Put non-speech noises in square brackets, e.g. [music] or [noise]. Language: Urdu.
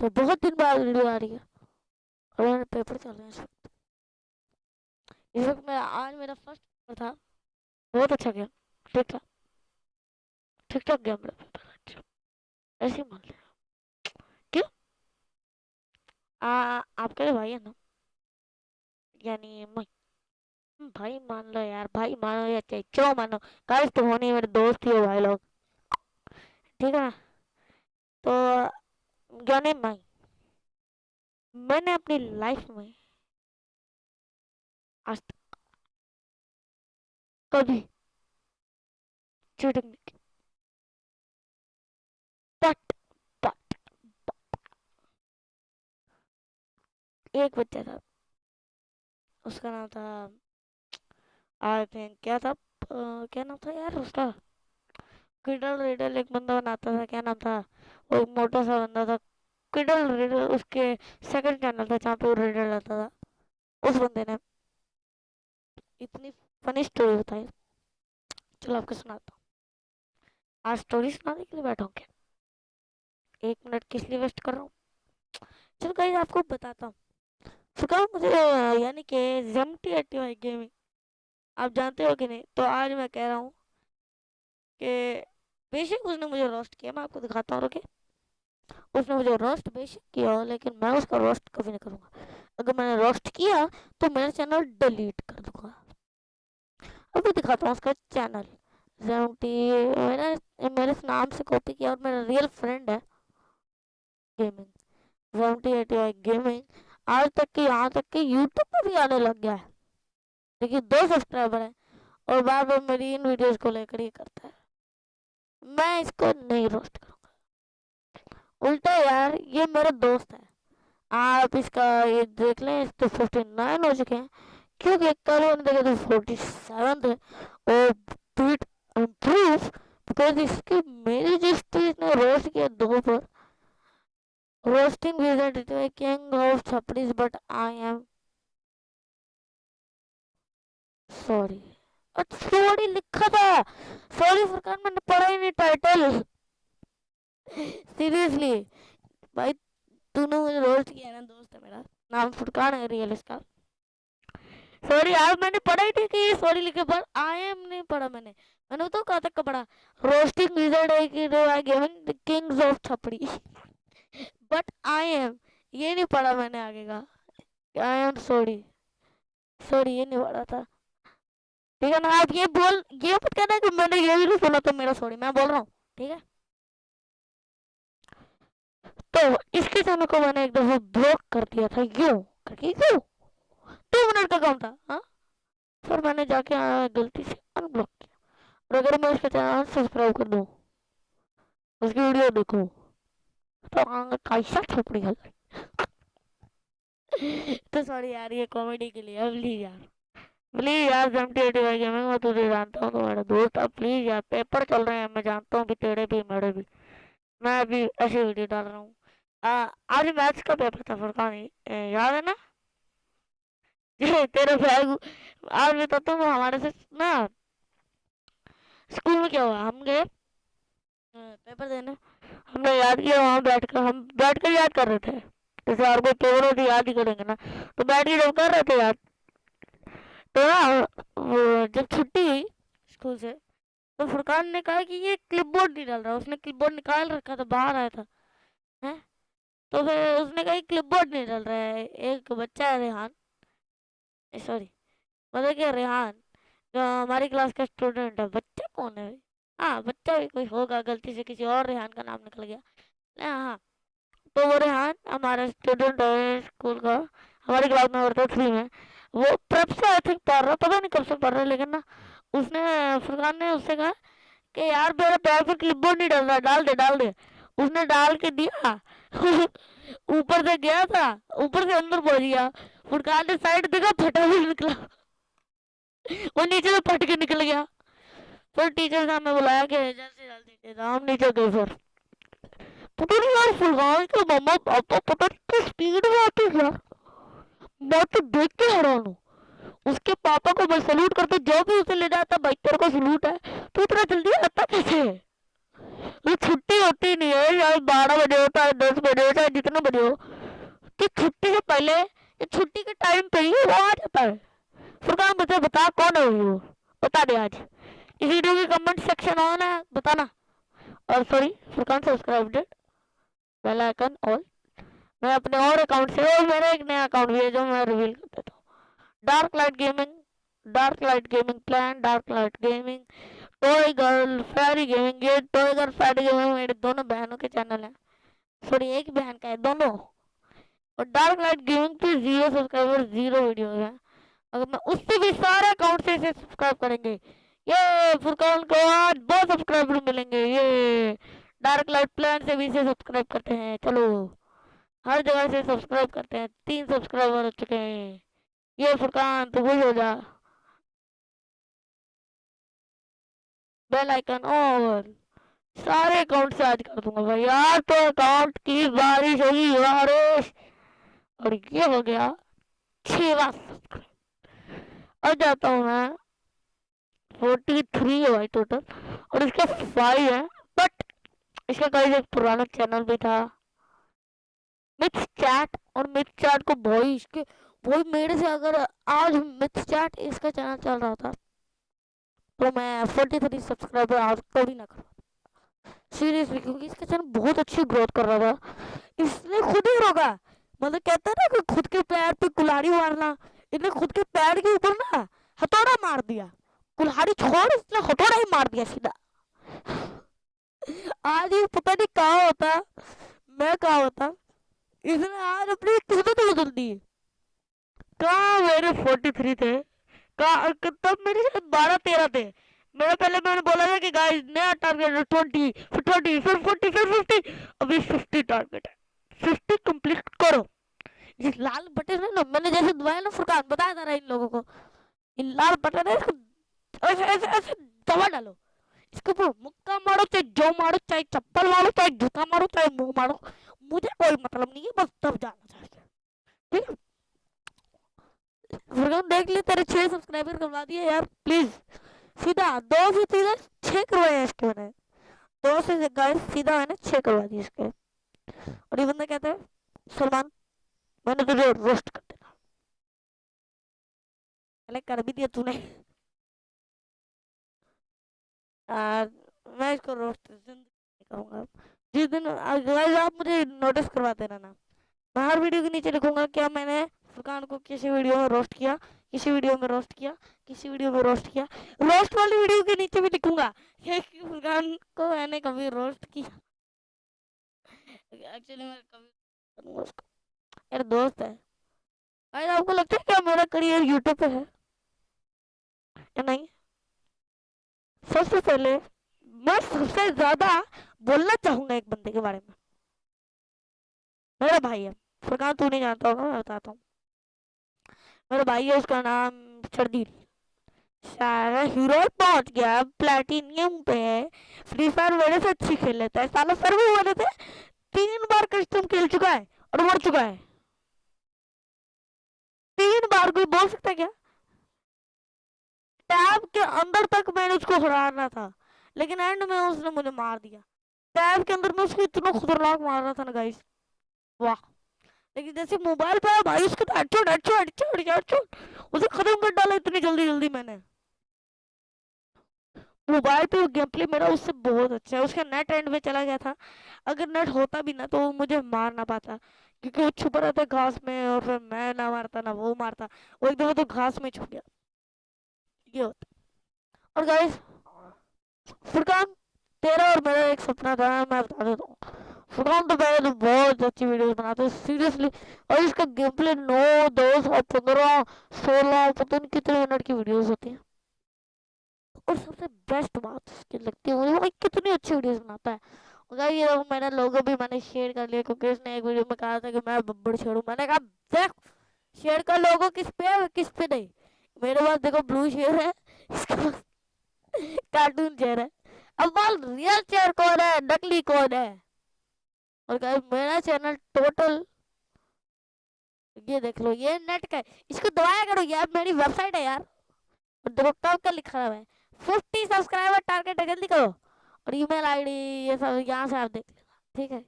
تو بہت دن بعد ویڈیو آ رہی ہے۔ اور میرے پیپر چل رہے ہیں اس وقت۔ اس وقت میرا آج میرا فرسٹ پیپر تھا۔ بہت اچھا گیا۔ ٹھیک ٹھاک ٹھیک ٹھاک گیا میرا پیپر اچھا۔ ایسے مان لیا۔ کیوں آپ کے بھائی ہے نا؟ یعنی میں۔ بھائی مان لو یار، بھائی مانو یا چاہے کیوں مانو۔ کل تو ہونی میرے دوست ہی ہو بھائی لوگ۔ ٹھیک ہے نا؟ تو جنے بھائی میں نے اپنی لائف میں آج تک کبھی چیٹنگ نہیں کی۔ بٹ بٹ ایک بچہ تھا۔ اس کا نام تھا آئی تھنک کیا تھا؟ کیا نام تھا یار اس کا؟ کڈل ریڈل ایک بندہ بناتا تھا۔ کیا نام تھا؟ وہ موٹا سا بندہ تھا۔ کڈل ریڈل اس کے سیکنڈ چینل تھا جہاں پہ وہ ریڈل رہتا تھا۔ اس بندے نے اتنی فنی اسٹوری بتائی۔ چلو آپ کو سناتا ہوں۔ آج اسٹوری سنانے کے لیے بیٹھا ہوں کیا؟ ایک منٹ کس لیے ویسٹ کر رہا ہوں؟ چلو کہیں آپ کو بتاتا ہوں۔ فکا مجھے یعنی کہ زمٹی اٹی وائی گیمنگ آپ جانتے ہو کہ نہیں؟ تو آج میں کہہ رہا ہوں کہ بے شک اس نے مجھے روسٹ کیا، میں آپ کو دکھاتا ہوں رکے اس نے مجھے روسٹ بے شک کیا، لیکن میں اس کا روسٹ کبھی نہیں کروں گا۔ اگر میں نے روسٹ کیا تو میرا چینل ڈیلیٹ کر دوں گا۔ ابھی دکھاتا ہوں اس کا چینل زمٹی میں نے میرے نام سے کاپی کیا اور میرا ریئل فرینڈ ہے۔ گیمنگ زمٹی ایٹی وائی گیمنگ آج تک کہ یہاں تک کہ یوٹیوب پہ بھی آنے لگ گیا ہے۔ لیکن دو سبسکرائبر ہیں اور بار بار میری ان ویڈیوز کو لے کر یہ کرتا ہے۔ میں اس کو نہیں روسٹ کروں۔ الٹا یار یہ میرا دوست ہے آپ اس کا یہ دیکھ لیں، اس تو ففٹی نائن ہو چکے ہیں۔ کیونکہ کل انہوں نے دیکھا تو فورٹی سیون تھے اور بیٹ امپروو بیکاز اس کی میری جس چیز نے روسٹ کیا دو پر۔ روسٹنگ ویزنٹ کنگ آف چھپڑیز بٹ آئی ایم سوری اور سوری لکھا تھا۔ سوری فرقان میں نے پڑھا ہی نہیں ٹائٹل سیریسلی بھائی تو نے مجھے روسٹ کیا نا دوست ہے میرا نام فرقان ہے ریئل اس کا سوری یار میں نے پڑھا ہی نہیں کہ یہ سوری لکھے پر آئی ایم نہیں پڑھا میں نے میں نے تو کہا تک کا پڑھا روسٹنگ ویزرڈ ہے کہ گیونگ کنگز آف چھپڑی بٹ آئی ایم یہ نہیں پڑھا میں نے آگے کا آئی ایم سوری سوری یہ نہیں پڑھا تھا ٹھیک ہے نا آپ یہ بول یہ مت کہنا کہ میں نے یہ بھی نہیں سنا تو میرا سوری میں بول رہا ہوں ٹھیک ہے تو اس کے چینل کو میں نے ایک دفعہ بلاک کر دیا تھا، یوں کر کے کیوں دو منٹ کا کام تھا ہاں۔ پھر میں نے جا کے غلطی سے ان بلاک کیا۔ اور اگر میں اس کا چینل سبسکرائب کر دوں، اس کی ویڈیو دیکھوں تو کیسا چھپڑی حل تو سوری یار، یہ کامیڈی کے لیے، اب لی یار۔ پلیز یار سیونٹی ایٹی وائی گیمنگ میں تجھے جانتا ہوں تو میرا دوست اب پلیز یار پیپر چل رہے ہیں، میں جانتا ہوں کہ تیرے بھی، میرے بھی۔ میں ابھی ایسی ویڈیو ڈال رہا ہوں۔ آج میتھس کا پیپر تھا فرقان یاد ہے نا تیرے بیگ آج تو تم ہمارے سے نا اسکول میں کیا ہوا ہم گئے پیپر دینے ہم نے یاد کیا وہاں بیٹھ کر ہم بیٹھ کر یاد کر رہے تھے جیسے اور کوئی پیپر ہوتی یاد ہی کریں گے نا تو بیٹھ کے جب کر رہے تھے یاد تو نا جب چھٹی ہوئی اسکول سے تو فرقان نے کہا کہ یہ کلپ بورڈ نہیں ڈال رہا اس نے کلپ بورڈ نکال رکھا تھا باہر آیا تھا تو پھر اس نے کہا کلپ بورڈ نہیں ڈال رہا ہے ایک بچہ ہے ریحان سوری مطلب کہ ریحان جو ہماری کلاس کا اسٹوڈنٹ ہے بچہ کون ہے ہاں بچہ بھی کوئی ہوگا غلطی سے کسی اور ریحان کا نام نکل گیا ہاں تو وہ ریحان ہمارا اسٹوڈنٹ ہے اسکول کا ہماری کلاس میں ورتھ تھری میں وہ پرب سے آئی تھنک پڑھ رہا پتہ نہیں کب سے پڑھ رہا لیکن نا اس نے فرقان نے اس سے کہا کہ یار میرا پیر پہ کلپ بورڈ نہیں ڈال رہا ڈال دے ڈال دے اس نے ڈال کے دیا [laughs] اوپر سے گیا تھا، اوپر سے اندر پہنچ گیا۔ فرقان نے سائڈ دیکھا، پھٹا بھی نکلا۔ وہ نیچے سے پھٹ کے نکل گیا۔ پھر ٹیچر نے ہمیں بلایا کہ جلدی جلدی ہم نیچے گئے پھر پتہ نہیں یار فرقان کے مما پاپا پتہ نہیں کس اسپیڈ میں آتے یار۔ میں تو دیکھ کے حیران ہوں۔ اس کے پاپا کو میں سلوٹ کرتا جو بھی اسے لے جاتا، بھائی تیرے کو سلوٹ ہے۔ تو اتنا جلدی آتا کیسے ہے؟ یہ چھٹی ہوتی نہیں ہے یا بارہ بجے ہوتا ہے دس بجے ہوتا ہے جتنے بجے ہو کہ چھٹی سے پہلے یہ چھٹی کے ٹائم پہ ہی وہ آ جاتا ہے فرقان مجھے بتا کون ہے وہ بتا دے آج اس ویڈیو کی کمنٹ سیکشن آن ہے بتانا اور sorry Furqan subscribe that bell icon all میں اپنے اور اکاؤنٹ سے اور میرا ایک نیا اکاؤنٹ بھی ہے جو میں ریویل کر دیتا ہوں dark light gaming dark light gaming plan dark light gaming ٹوئی girl fairy gaming یہ ٹوئی گرل فیری گیمنگ میرے دونوں بہنوں کے چینل ہیں سوری ایک بہن کا ہے دونوں اور ڈارک لائٹ گیمنگ پہ زیرو سبسکرائبر زیرو ویڈیوز ہیں اگر میں اس سے بھی سارے اکاؤنٹ سے اسے سبسکرائب کریں گے یہ فرقان کو آج بہت سبسکرائبر ملیں گے یہ ڈارک لائٹ پلان سے بھی اسے سبسکرائب کرتے ہیں چلو ہر جگہ سے سبسکرائب کرتے ہیں تین سبسکرائبر ہو چکے ہیں یہ فرقان تو وہی ہو جا بیل آئکن اور سارے اکاؤنٹ سے آج کر دوں گا بھائی یار تو اکاؤنٹ کی بارش ہوگی بارش اور یہ ہو گیا چھواں سبسکرائب اب جاتا ہوں میں فورٹی تھری ہے بھائی ٹوٹل اور اس کا فائیو ہے بٹ اس کا کئی ایک پرانا چینل بھی تھا مکس چیٹ اور مکس چیٹ کو بھائی اس کے بھائی میرے سے اگر آج مکس چیٹ اس کا چینل چل رہا تھا تو میں فورٹی تھری سبسکرائبر آج کبھی نہ کروا سیریسلی کیونکہ اس کا چینل بہت اچھی گروتھ کر رہا تھا۔ اس نے خود ہی روکا۔ مطلب کہتا نا کہ خود کے پیر پہ کلاڑی مارنا، اس نے خود کے پیر کے اوپر نا ہتھوڑا مار دیا۔ کلاڑی چھوڑ، اس نے ہتھوڑا ہی مار دیا سیدھا۔ آج یہ پتہ نہیں کہاں ہوتا۔ میں کہاں ہوتا۔ اس نے آج اپنی قسمت بدل دی۔ کہاں میرے فورٹی تھری تھے؟ تب میرے شاید بارہ تیرہ تھے۔ میرا پہلے میں نے بولا تھا کہ گائز نیا ٹارگیٹ ہے ٹوینٹی پھر ٹوینٹی پھر فورٹی پھر ففٹی ابھی ففٹی ٹارگیٹ ہے۔ ففٹی کمپلیٹ کرو۔ یہ لال بٹن ہے نا، میں نے جیسے دبایا نا فرقان، بتایا تھا ان لوگوں کو۔ یہ لال بٹن ہے، اس کو ایسے ایسے ایسے دبا ڈالو۔ اس کے اوپر مکہ مارو، چاہے جو مارو، چاہے چپل مارو، چاہے جوتا مارو، چاہے منہ مارو۔ مجھے کوئی مطلب نہیں ہے، بس دب جانا چاہیے۔ ٹھیک ہے؟ فرقان دیکھ لے تیرے چھ سبسکرائبر کروا دیے یار، پلیز۔ سیدھا، دو سے سیدھا چھ کروائے ہیں اس کے میں نے دو سے گائز سیدھا میں نے چھ کروا دیے اس کے۔ اور یہ بندہ کہتا ہے، سلمان، میں نے تجھے روسٹ کر دینا۔ پہلے کر بھی دیا تو نے۔ میں اس کو روسٹ زندگی کروں گا۔ جس دن آپ مجھے نوٹس کروا دینا نا۔ میں ہر ویڈیو کے نیچے لکھوں گا، کیا میں نے فرقان کو کسی ویڈیو میں روسٹ کیا، کسی ویڈیو میں روسٹ کیا، کسی ویڈیو میں روسٹ کیا۔ روسٹ والی ویڈیو کے نیچے بھی لکھوں گا۔ کہ فرقان کو میں نے کبھی روسٹ کیا۔ ایکچولی میں کبھی اس کو میرا دوست ہے بھائی آپ کو لگتا ہے کیا میرا کریئر یوٹیوب پہ ہے؟ یا نہیں؟ سب سے پہلے میں سب سے زیادہ بولنا چاہوں گا ایک بندے کے بارے میں۔ میرا بھائی ہے۔ فرقان تو نہیں جانتا ہوگا، میں بتاتا ہوں۔ میرا بھائی ہے، اس کا نام شردیل سارا ہیرو پہنچ گیا پلیٹینیم پہ ہے۔ فری فائر میرے سے اچھی کھیل لیتا ہے۔ سالہ سر بھی والے تھے تین بار کسٹم کھیل چکا ہے اور مر چکا ہے۔ تین بار کوئی بول سکتا ہے کیا؟ ٹیب کے اندر تک میں نے اس کو ہرانا تھا، لیکن اینڈ میں اس نے مجھے مار دیا۔ ٹیب کے اندر میں اس کو اتنا خطرناک مار رہا تھا نا گائس واہ۔ لیکن جیسے موبائل پہ بھائی اس کو تو head shot head shot head shot head shot اسے ختم کر ڈالا اتنی جلدی جلدی میں نے۔ موبائل پہ گیم پلے میرا اس سے بہت اچھا ہے۔ اس کا نیٹ اینڈ پہ چلا گیا تھا۔ اگر نیٹ ہوتا بھی نا تو وہ مجھے مار نہ پاتا۔ کیونکہ وہ چھپا رہتا گھاس میں اور پھر میں نہ مارتا، نہ وہ مارتا۔ وہ ایک دفعہ تو گھاس میں چھپ گیا۔ یہ ہوتا۔ اور گائز فرقان، تیرا اور میرا ایک سپنا تھا، میں بتا دیتا ہوں۔ فرقان تو پہلے بہت اچھی ویڈیوز بناتے ہیں۔ سیریسلی، اور اس کا گیم پلے نو دس اور پندرہ، سولہ، پتہ نہیں کتنے منٹ کی ویڈیوز ہوتی ہیں۔ اور سب سے بیسٹ بات اس کی لگتی ہے، مجھے بھائی کتنی اچھی ویڈیوز بناتا ہے۔ اگر یہ میرا لوگو بھی، میں نے شیئر کر لیا، کیونکہ اس نے ایک ویڈیو میں کہا تھا کہ میں ببڑ چھوڑوں۔ میں نے کہا، دیکھ، شیئر کا لوگو کس پہ ہے کس پہ نہیں۔ میرے پاس دیکھو بلو شیئر ہے، اس کے پاس [laughs] کارٹون چیئر ہے۔ اب بال ریئل چیئر کون ہے؟ نکلی کون ہے؟ اور میرا چینل ٹوٹل یہ دیکھ لو یہ نیٹ کا ہے اس کو دبایا کرو یار میری ویب سائٹ ہے یار اور کا لکھا ہوا ہے ففٹی سبسکرائبر ٹارگیٹ ہے جلدی کرو اور ای میل آئی ڈی یہ سب یہاں سے آپ دیکھ لینا ٹھیک ہے